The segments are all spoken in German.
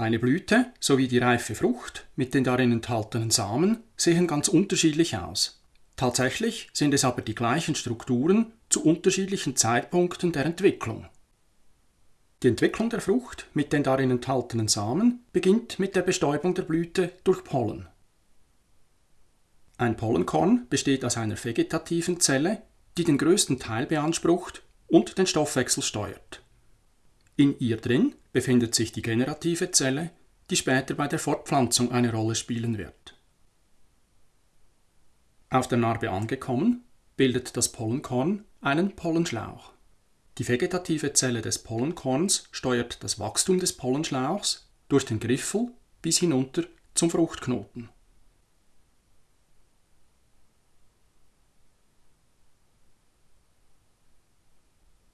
Eine Blüte sowie die reife Frucht mit den darin enthaltenen Samen sehen ganz unterschiedlich aus. Tatsächlich sind es aber die gleichen Strukturen zu unterschiedlichen Zeitpunkten der Entwicklung. Die Entwicklung der Frucht mit den darin enthaltenen Samen beginnt mit der Bestäubung der Blüte durch Pollen. Ein Pollenkorn besteht aus einer vegetativen Zelle, die den größten Teil beansprucht und den Stoffwechsel steuert. In ihr drin befindet sich die generative Zelle, die später bei der Fortpflanzung eine Rolle spielen wird. Auf der Narbe angekommen, bildet das Pollenkorn einen Pollenschlauch. Die vegetative Zelle des Pollenkorns steuert das Wachstum des Pollenschlauchs durch den Griffel bis hinunter zum Fruchtknoten.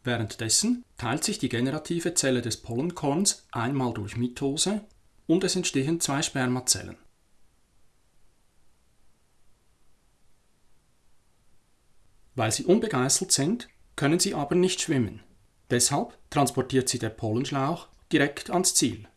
Währenddessen teilt sich die generative Zelle des Pollenkorns einmal durch Mitose und es entstehen zwei Spermazellen. Weil sie unbegeißelt sind, können sie aber nicht schwimmen. Deshalb transportiert sie der Pollenschlauch direkt ans Ziel.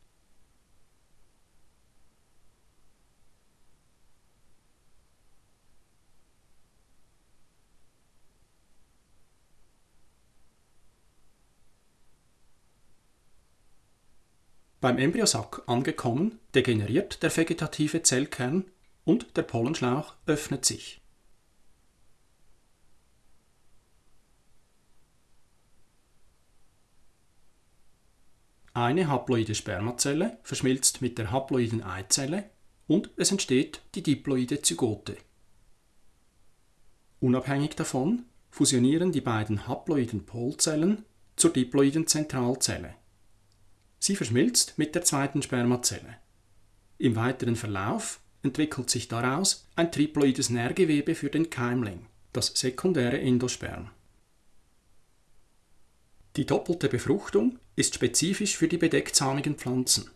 Beim Embryosack angekommen, degeneriert der vegetative Zellkern und der Pollenschlauch öffnet sich. Eine haploide Spermazelle verschmilzt mit der haploiden Eizelle und es entsteht die diploide Zygote. Unabhängig davon fusionieren die beiden haploiden Polzellen zur diploiden Zentralzelle. Sie verschmilzt mit der zweiten Spermazelle. Im weiteren Verlauf entwickelt sich daraus ein triploides Nährgewebe für den Keimling, das sekundäre Endosperm. Die doppelte Befruchtung ist spezifisch für die bedechtsamigen Pflanzen.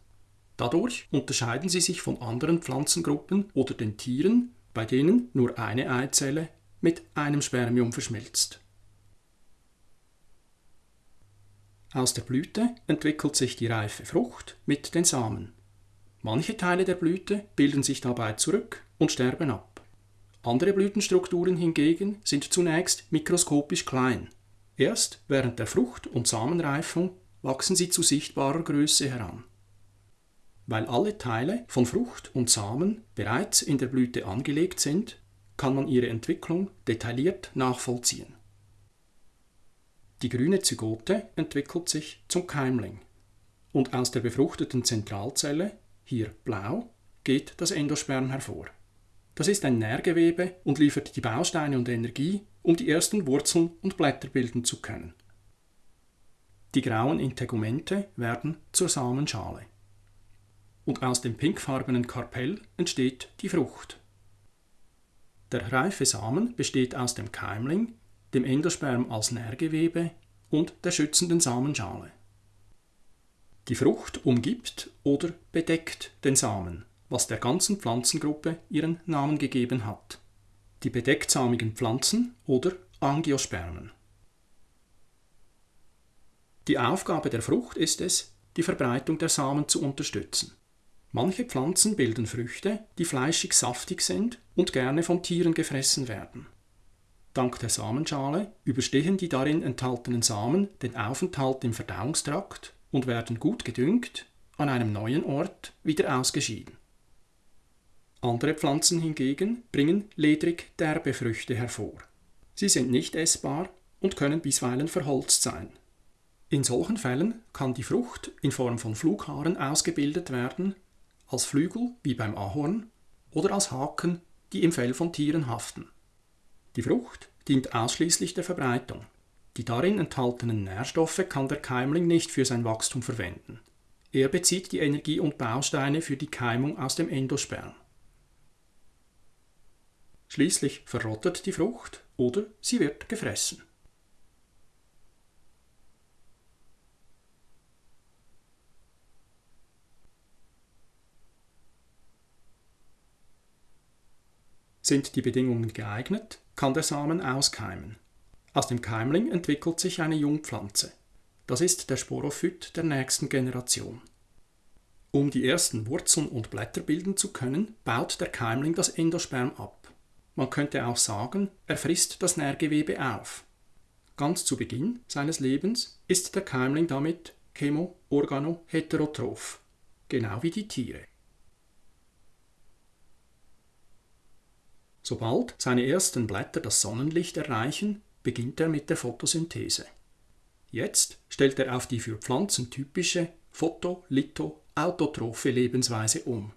Dadurch unterscheiden sie sich von anderen Pflanzengruppen oder den Tieren, bei denen nur eine Eizelle mit einem Spermium verschmilzt. Aus der Blüte entwickelt sich die reife Frucht mit den Samen. Manche Teile der Blüte bilden sich dabei zurück und sterben ab. Andere Blütenstrukturen hingegen sind zunächst mikroskopisch klein. Erst während der Frucht- und Samenreifung wachsen sie zu sichtbarer Größe heran. Weil alle Teile von Frucht und Samen bereits in der Blüte angelegt sind, kann man ihre Entwicklung detailliert nachvollziehen. Die grüne Zygote entwickelt sich zum Keimling. Und aus der befruchteten Zentralzelle, hier blau, geht das Endosperm hervor. Das ist ein Nährgewebe und liefert die Bausteine und Energie, um die ersten Wurzeln und Blätter bilden zu können. Die grauen Integumente werden zur Samenschale. Und aus dem pinkfarbenen Karpell entsteht die Frucht. Der reife Samen besteht aus dem Keimling, dem Endosperm als Nährgewebe und der schützenden Samenschale. Die Frucht umgibt oder bedeckt den Samen, was der ganzen Pflanzengruppe ihren Namen gegeben hat. Die bedechtsamigen Pflanzen oder Angiospermen. Die Aufgabe der Frucht ist es, die Verbreitung der Samen zu unterstützen. Manche Pflanzen bilden Früchte, die fleischig saftig sind und gerne von Tieren gefressen werden. Dank der Samenschale überstehen die darin enthaltenen Samen den Aufenthalt im Verdauungstrakt und werden gut gedüngt an einem neuen Ort wieder ausgeschieden. Andere Pflanzen hingegen bringen ledrig derbe Früchte hervor. Sie sind nicht essbar und können bisweilen verholzt sein. In solchen Fällen kann die Frucht in Form von Flughaaren ausgebildet werden, als Flügel wie beim Ahorn oder als Haken, die im Fell von Tieren haften. Die Frucht dient ausschließlich der Verbreitung. Die darin enthaltenen Nährstoffe kann der Keimling nicht für sein Wachstum verwenden. Er bezieht die Energie und Bausteine für die Keimung aus dem Endosperm. Schließlich verrottet die Frucht oder sie wird gefressen. Sind die Bedingungen geeignet, kann der Samen auskeimen. Aus dem Keimling entwickelt sich eine Jungpflanze. Das ist der Sporophyt der nächsten Generation. Um die ersten Wurzeln und Blätter bilden zu können, baut der Keimling das Endosperm ab. Man könnte auch sagen, er frisst das Nährgewebe auf. Ganz zu Beginn seines Lebens ist der Keimling damit chemo-organo-heterotroph, genau wie die Tiere. Sobald seine ersten Blätter das Sonnenlicht erreichen, beginnt er mit der Photosynthese. Jetzt stellt er auf die für Pflanzen typische photolitho-autotrophe Lebensweise um.